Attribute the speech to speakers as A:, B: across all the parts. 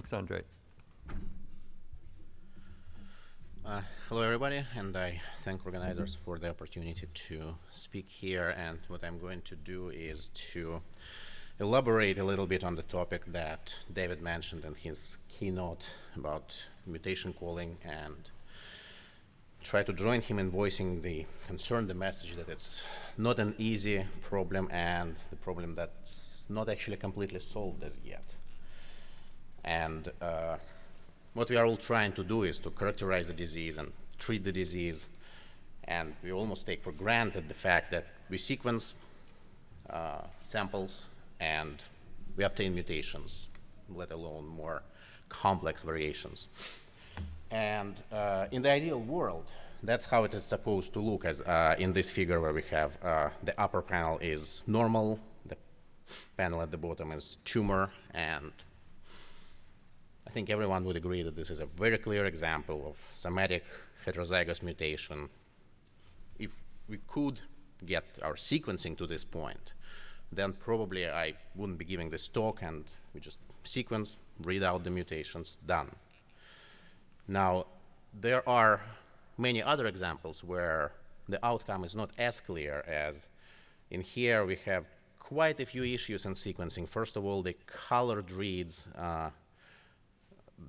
A: Thanks, Andre.
B: Uh, hello, everybody, and I thank organizers for the opportunity to speak here. And what I'm going to do is to elaborate a little bit on the topic that David mentioned in his keynote about mutation calling and try to join him in voicing the concern, the message that it's not an easy problem and the problem that's not actually completely solved as yet. And uh, what we are all trying to do is to characterize the disease and treat the disease. And we almost take for granted the fact that we sequence uh, samples and we obtain mutations, let alone more complex variations. And uh, in the ideal world, that's how it is supposed to look as uh, in this figure where we have uh, the upper panel is normal, the panel at the bottom is tumor, and I think everyone would agree that this is a very clear example of somatic heterozygous mutation. If we could get our sequencing to this point, then probably I wouldn't be giving this talk and we just sequence, read out the mutations, done. Now, there are many other examples where the outcome is not as clear as in here we have quite a few issues in sequencing. First of all, the colored reads uh,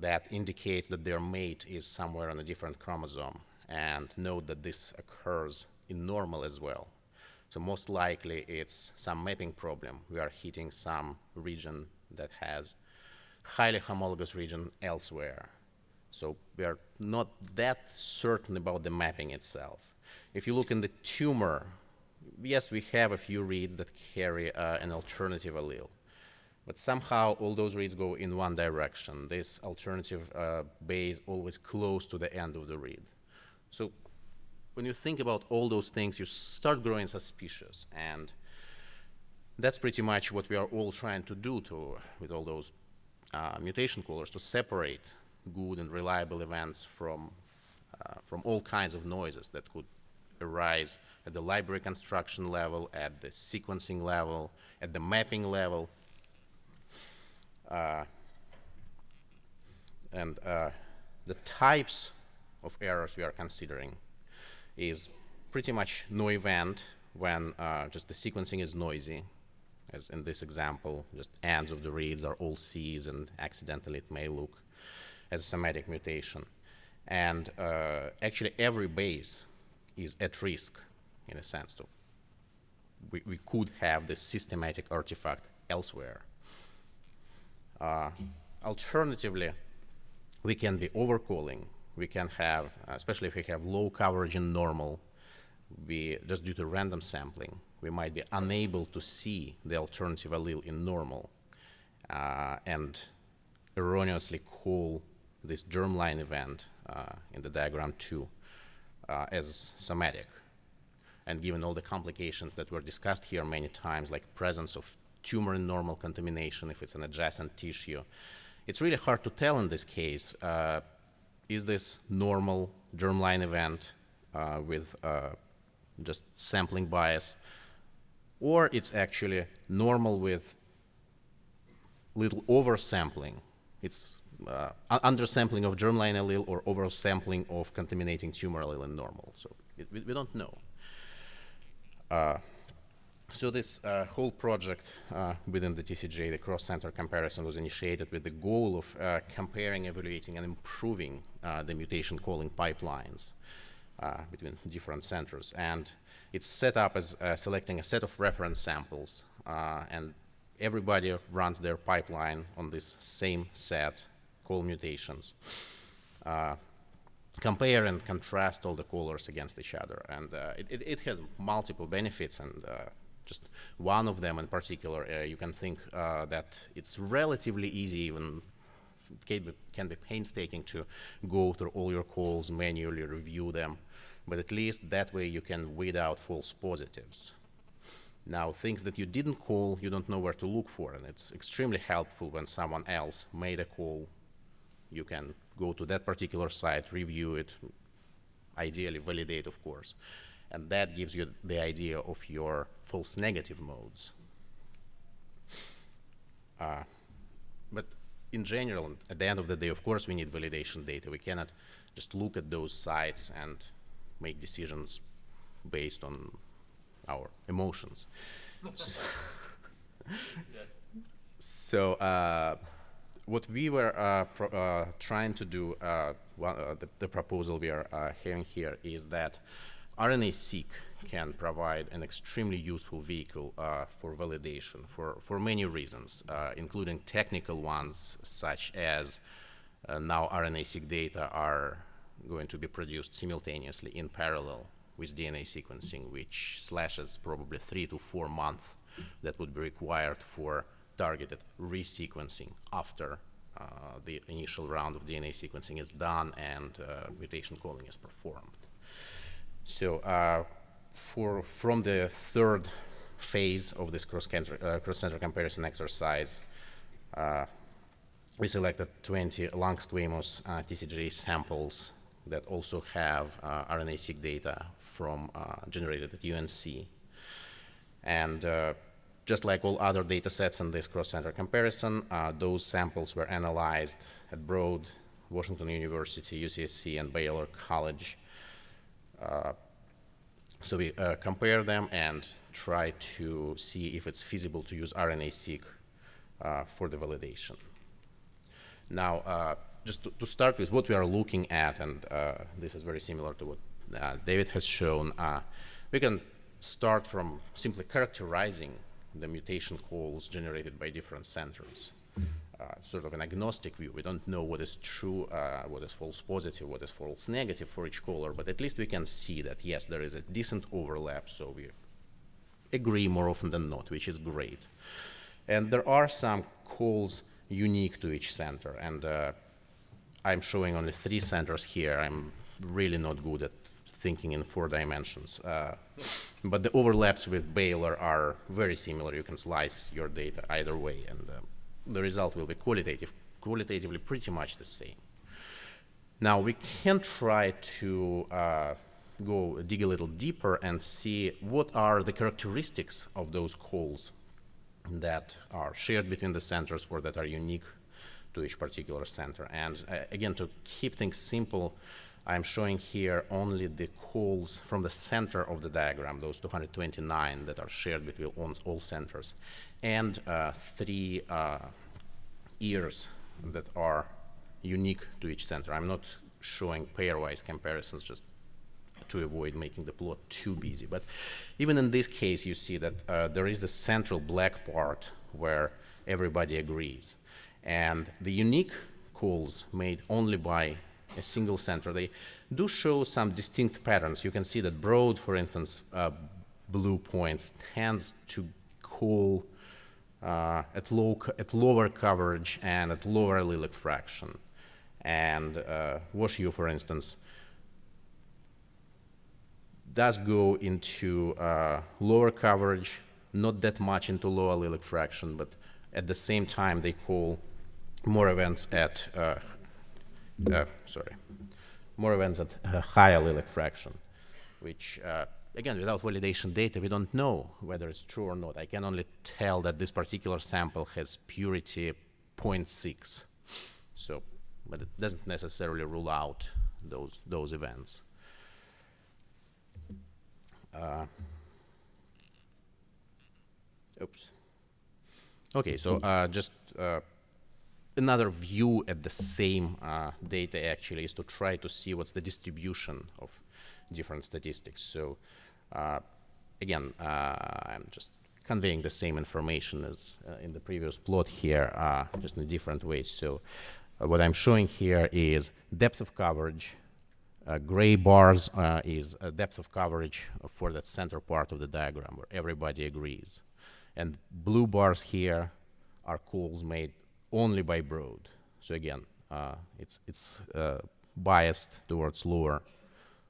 B: that indicates that their mate is somewhere on a different chromosome. And note that this occurs in normal as well. So most likely it's some mapping problem. We are hitting some region that has highly homologous region elsewhere. So we are not that certain about the mapping itself. If you look in the tumor, yes, we have a few reads that carry uh, an alternative allele. But somehow all those reads go in one direction. This alternative uh, base always close to the end of the read. So when you think about all those things, you start growing suspicious. And that's pretty much what we are all trying to do to, with all those uh, mutation callers, to separate good and reliable events from, uh, from all kinds of noises that could arise at the library construction level, at the sequencing level, at the mapping level. Uh, and uh, the types of errors we are considering is pretty much no event when uh, just the sequencing is noisy, as in this example, just ends of the reads are all C's and accidentally it may look as a somatic mutation. And uh, actually every base is at risk in a sense. So we, we could have this systematic artifact elsewhere. Uh, alternatively, we can be overcalling we can have, especially if we have low coverage in normal, we, just due to random sampling, we might be unable to see the alternative allele in normal uh, and erroneously call this germline event uh, in the diagram 2 uh, as somatic. And given all the complications that were discussed here many times, like presence of tumor normal contamination if it's an adjacent tissue, it's really hard to tell in this case uh, is this normal germline event uh, with uh, just sampling bias, or it's actually normal with little oversampling. It's uh, undersampling of germline allele or oversampling of contaminating tumor allele in normal. So it, we, we, don't know. So this uh, whole project uh, within the TCGA, the cross-center comparison, was initiated with the goal of uh, comparing, evaluating, and improving uh, the mutation calling pipelines uh, between different centers. And it's set up as uh, selecting a set of reference samples, and everybody runs their pipeline on this same set, call mutations. compare and contrast all the callers against each other. And it, it, it, has multiple benefits and just one of them in particular, uh, you can think uh, that it's relatively easy, even can be, can be painstaking to go through all your calls, manually review them, but at least that way you can weed out false positives. Now, things that you didn't call, you don't know where to look for, and it's extremely helpful when someone else made a call. You can go to that particular site, review it, ideally validate, of course and that gives you the idea of your false negative modes. Uh, but in general, at the end of the day, of course, we need validation data. We cannot just look at those sites and make decisions based on our emotions. so uh, what we were uh, uh, trying to do, uh, well, uh, the, the, proposal we are uh, having here is that RNA-seq can provide an extremely useful vehicle for validation for, for many reasons, including technical ones such as now RNA-seq data are going to be produced simultaneously in parallel with DNA sequencing, which slashes probably three to four months that would be required for targeted resequencing after uh, the initial round of DNA sequencing is done and uh, mutation calling is performed. So uh, for from the third phase of this cross-center uh, cross comparison exercise, uh, we selected 20 lung squamous uh, TCGA samples that also have RNA-seq data from generated at UNC. And just like all other data sets in this cross-center comparison, uh, those samples were analyzed at Broad, Washington University, UCSC, and Baylor College. Uh, so we uh, compare them and try to see if it's feasible to use RNA-seq uh, for the validation. Now, just to, to, start with what we are looking at, and this is very similar to what David has shown, we can start from simply characterizing the mutation calls generated by different centers. Uh, sort of an agnostic view. We don't know what is true, uh, what is false positive, what is false negative for each caller, but at least we can see that, yes, there is a decent overlap, so we agree more often than not, which is great. And there are some calls unique to each center, and uh, I'm showing only three centers here. I'm really not good at thinking in four dimensions. Uh, but the overlaps with Baylor are very similar. You can slice your data either way, and uh, the result will be qualitative, qualitatively pretty much the same. Now, we can try to uh, go dig a little deeper and see what are the characteristics of those calls that are shared between the centers or that are unique to each particular center. And uh, again, to keep things simple, I'm showing here only the calls from the center of the diagram, those 229 that are shared between all centers, and uh, three uh, ears that are unique to each center. I'm not showing pairwise comparisons just to avoid making the plot too busy. But even in this case, you see that uh, there is a central black part where everybody agrees. And the unique calls made only by a single center, they do show some distinct patterns. You can see that Broad, for instance, uh, blue points tends to cool uh, at, low at lower coverage and at lower allelic fraction. And uh, WashU, for instance, does go into uh, lower coverage, not that much into low allelic fraction, but at the same time they call more events at uh, uh, sorry, more events at a high allelic fraction, which, uh, again, without validation data, we don't know whether it's true or not. I can only tell that this particular sample has purity 0.6. So, but it doesn't necessarily rule out those, those events. Uh, oops. Okay, so uh, just uh, another view at the same uh, data actually is to try to see what's the distribution of different statistics. So uh, again, uh, I'm just conveying the same information as uh, in the previous plot here, uh, just in a different ways. So uh, what I'm showing here is depth of coverage. gray bars is depth of coverage for that center part of the diagram where everybody agrees. And blue bars here are calls made only by Broad. So again, uh, it's it's uh, biased towards lower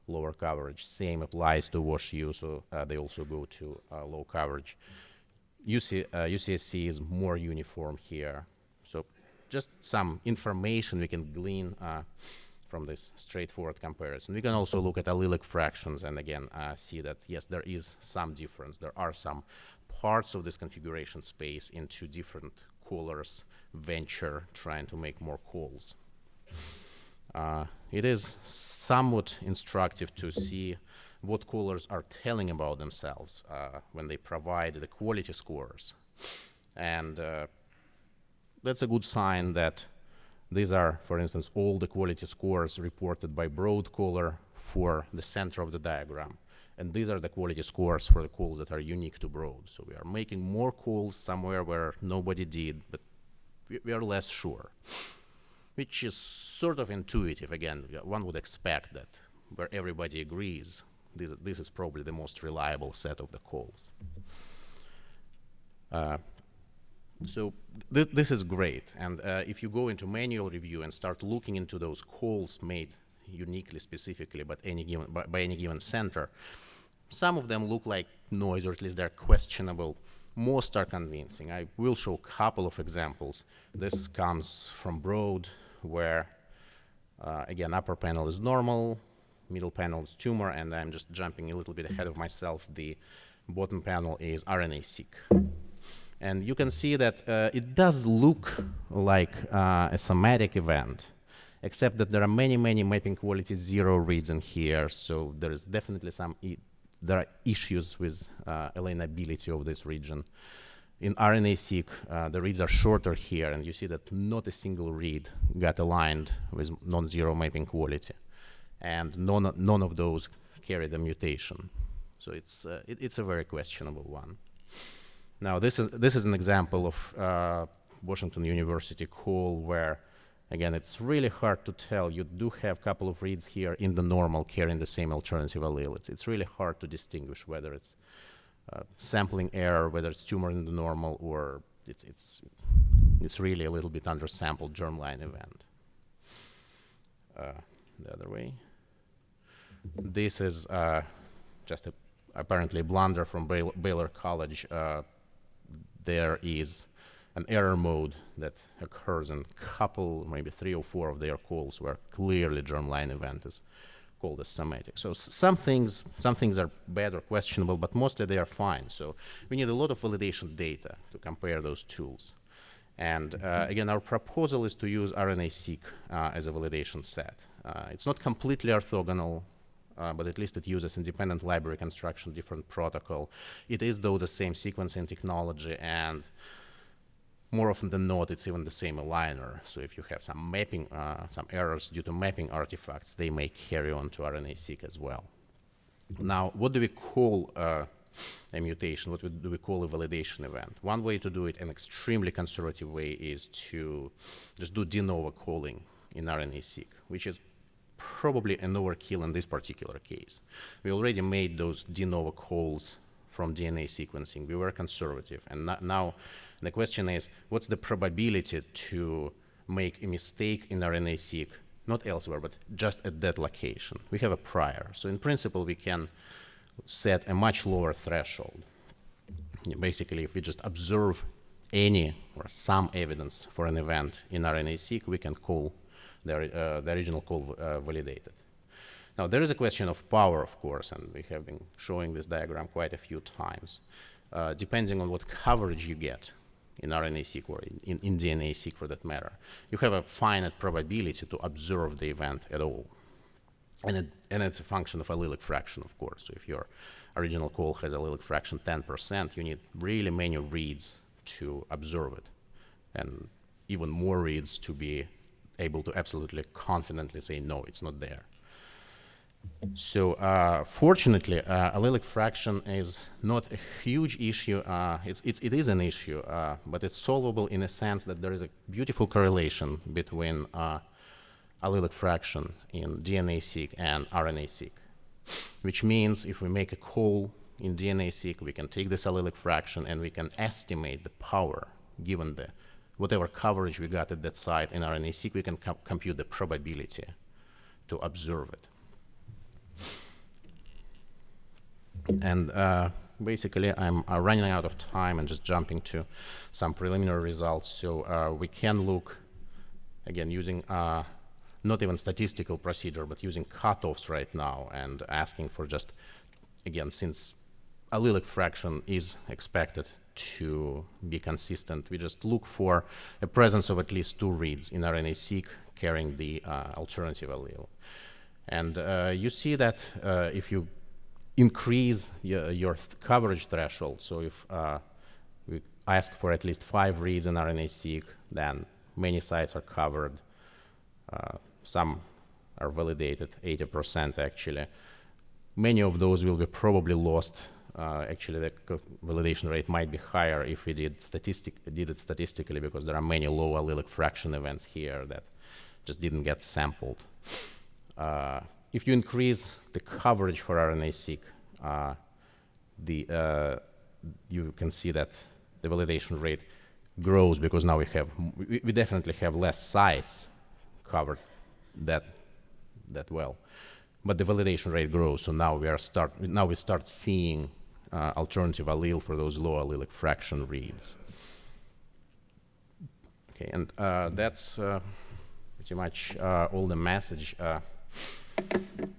B: lower coverage. Same applies to WashU, so uh, they also go to uh, low coverage. UC, UCSC uh, is more uniform here. So just some information we can glean uh, from this straightforward comparison. We can also look at allelic fractions and again see that yes, there is some difference. There are some parts of this configuration space into different callers venture trying to make more calls. Uh, it is somewhat instructive to see what callers are telling about themselves uh, when they provide the quality scores. And uh, that's a good sign that these are, for instance, all the quality scores reported by Broad caller for the center of the diagram. And these are the quality scores for the calls that are unique to Broad. So we are making more calls somewhere where nobody did, but we are less sure, which is sort of intuitive. Again, one would expect that where everybody agrees, this, this is probably the most reliable set of the calls. Uh, so th this is great. And uh, if you go into manual review and start looking into those calls made uniquely, specifically, but any given, by, by any given center, some of them look like noise, or at least they're questionable. Most are convincing. I will show a couple of examples. This comes from Broad, where, uh, again, upper panel is normal, middle panel is tumor, and I'm just jumping a little bit ahead of myself. The bottom panel is RNA-seq. And you can see that uh, it does look like uh, a somatic event, except that there are many, many mapping quality zero reads in here. So there is definitely some, there are issues with uh, alignability of this region. In RNA-seq, uh, the reads are shorter here, and you see that not a single read got aligned with non-zero mapping quality. And none, none of those carry the mutation. So it's, uh, it, it's a very questionable one. Now, this is, this is an example of uh, Washington University call where, again, it's really hard to tell. You do have a couple of reads here in the normal carrying the same alternative allele. It's, it's really hard to distinguish whether it's uh, sampling error, whether it's tumor in the normal, or it's, it's, it's really a little bit undersampled germline event. Uh, the other way. This is uh, just a apparently blunder from Baylor College uh, there is an error mode that occurs in a couple, maybe three or four of their calls where clearly germline event is called as somatic. So some things, some things are bad or questionable, but mostly they are fine. So we need a lot of validation data to compare those tools. And uh, again, our proposal is to use RNA-seq uh, as a validation set. Uh, it's not completely orthogonal uh, but at least it uses independent library construction, different protocol. It is, though, the same sequencing technology, and more often than not, it's even the same aligner. So if you have some mapping, uh, some errors due to mapping artifacts, they may carry on to RNA-seq as well. Now, what do we call uh, a mutation? What do we call a validation event? One way to do it, an extremely conservative way, is to just do de novo calling in RNA-seq, which is probably an overkill in this particular case. We already made those de novo calls from DNA sequencing. We were conservative. And now the question is, what's the probability to make a mistake in RNA-seq, not elsewhere, but just at that location? We have a prior. So in principle, we can set a much lower threshold. Basically, if we just observe any or some evidence for an event in RNA-seq, we can call the, uh, the original call uh, validated. Now, there is a question of power, of course, and we have been showing this diagram quite a few times. Uh, depending on what coverage you get in RNA-seq or in, in, DNA-seq for that matter, you have a finite probability to observe the event at all. And, it, and it's a function of allelic fraction, of course. So if your original call has allelic fraction 10%, you need really many reads to observe it, and even more reads to be able to absolutely confidently say, no, it's not there. So uh, fortunately, uh, allelic fraction is not a huge issue. Uh, it's, it's, it is an issue, uh, but it's solvable in a sense that there is a beautiful correlation between uh, allelic fraction in DNA-seq and RNA-seq, which means if we make a call in DNA-seq, we can take this allelic fraction and we can estimate the power given the whatever coverage we got at that site in RNA-seq, we can com compute the probability to observe it. And uh, basically, I'm uh, running out of time and just jumping to some preliminary results. So uh, we can look, again, using uh, not even statistical procedure, but using cutoffs right now and asking for just, again, since allelic fraction is expected to be consistent. We just look for a presence of at least two reads in RNA-seq carrying the uh, alternative allele. And uh, you see that if you increase your, your th coverage threshold, so if uh, we ask for at least five reads in RNA-seq, then many sites are covered. Uh, some are validated, 80% actually. Many of those will be probably lost. Uh, actually, the validation rate might be higher if we did, statistic did it statistically because there are many low allelic fraction events here that just didn't get sampled. If you increase the coverage for RNA-seq, uh, the, uh, you can see that the validation rate grows because now we have, we, we definitely have less sites covered that, that well. But the validation rate grows, so now we are start, now we start seeing uh, alternative allele for those low allelic fraction reads. Okay, and uh, that's uh, pretty much uh, all the message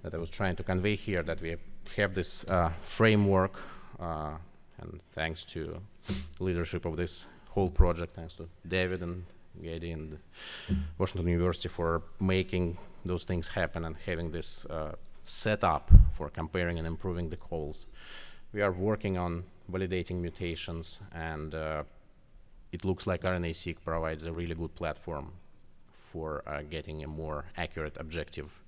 B: that I was trying to convey here, that we have this uh, framework, and thanks to leadership of this whole project, thanks to David and Gedi and Washington University for making those things happen and having this uh, set up for comparing and improving the calls. We are working on validating mutations, and uh, it looks like RNA-seq provides a really good platform for uh, getting a more accurate, objective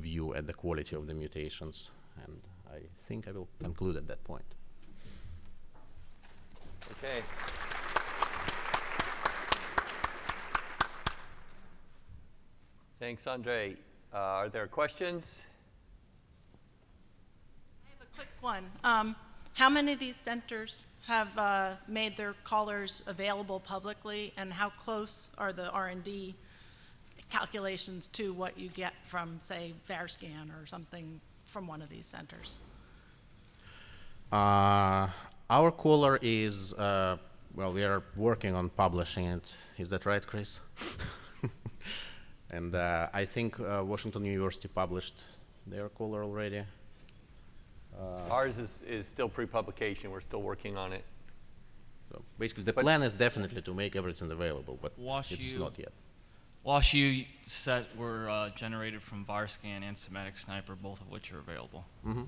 B: view at the quality of the mutations. And I think I will conclude at that point.
A: Okay. Thanks, Andre. Uh, are there questions?
C: I have a quick one. Um, how many of these centers have uh, made their callers available publicly, and how close are the R&D calculations to what you get from, say, VarScan or something from one of these centers?
B: Uh, our caller is, uh, well, we are working on publishing it. Is that right, Chris? And uh, I think uh, Washington University published their caller already.
A: Uh, Ours is, is still pre-publication. We're still working on it.
B: So basically, the but plan is definitely to make everything available, but
D: Wash
B: it's
D: U,
B: not yet.
D: WashU set were uh, generated from VarScan and SomaticSniper, both of which are available.
B: Mm -hmm.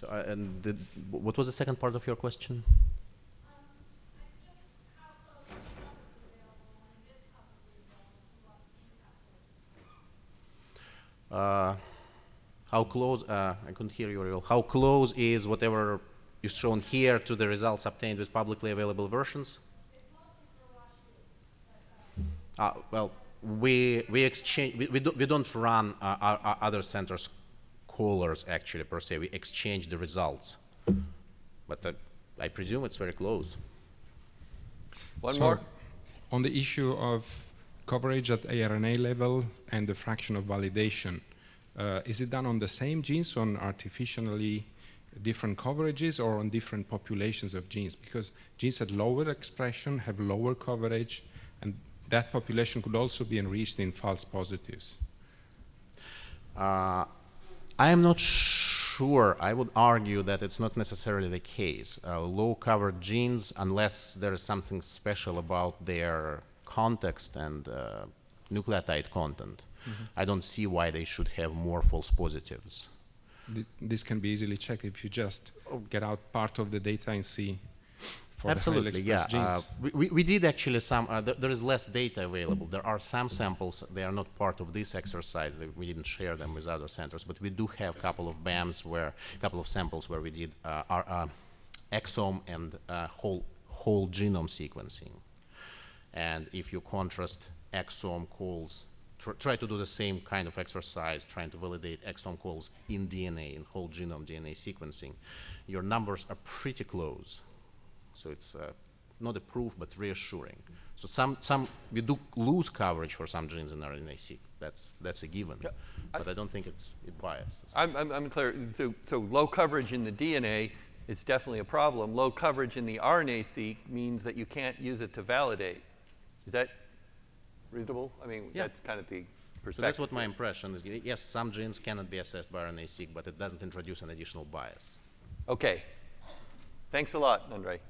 B: So, uh, and the, what was the second part of your question? Uh, how close, uh, I couldn't hear you very well, how close is whatever is shown here to the results obtained with publicly available versions? Uh, well, we, we exchange, we, we, do, we don't run uh, our, our other centers callers actually per se, we exchange the results. But uh, I presume it's very close.
A: One
E: so
A: more?
E: On the issue of coverage at ARNA level and the fraction of validation. Uh, is it done on the same genes, on artificially different coverages, or on different populations of genes? Because genes at lower expression have lower coverage, and that population could also be enriched in false positives.
B: Uh, I am not sure. I would argue that it's not necessarily the case. Uh, low covered genes, unless there is something special about their context and uh, nucleotide content, mm -hmm. I don't see why they should have more false positives.
E: This can be easily checked if you just get out part of the data and see
B: Absolutely, yeah. Uh, we, we did actually some, uh, th there is less data available. There are some samples, they are not part of this exercise. We didn't share them with other centers, but we do have a couple of BAMs where, a couple of samples where we did uh, our uh, exome and uh, whole, whole genome sequencing. And if you contrast exome calls, tr try to do the same kind of exercise, trying to validate exome calls in DNA, in whole genome DNA sequencing, your numbers are pretty close. So it's uh, not a proof, but reassuring. So some, some, we do lose coverage for some genes in RNA-seq. That's, that's a given. Yeah. But I, I, don't think it's it biased.
A: I'm, I'm, I'm clear. So, so low coverage in the DNA is definitely a problem. Low coverage in the RNA-seq means that you can't use it to validate. Is that reasonable? I mean, yeah. that's kind of the perspective. So
B: that's what my impression is. Yes, some genes cannot be assessed by RNA-seq, but it doesn't introduce an additional bias.
A: Okay. Thanks a lot, Andre.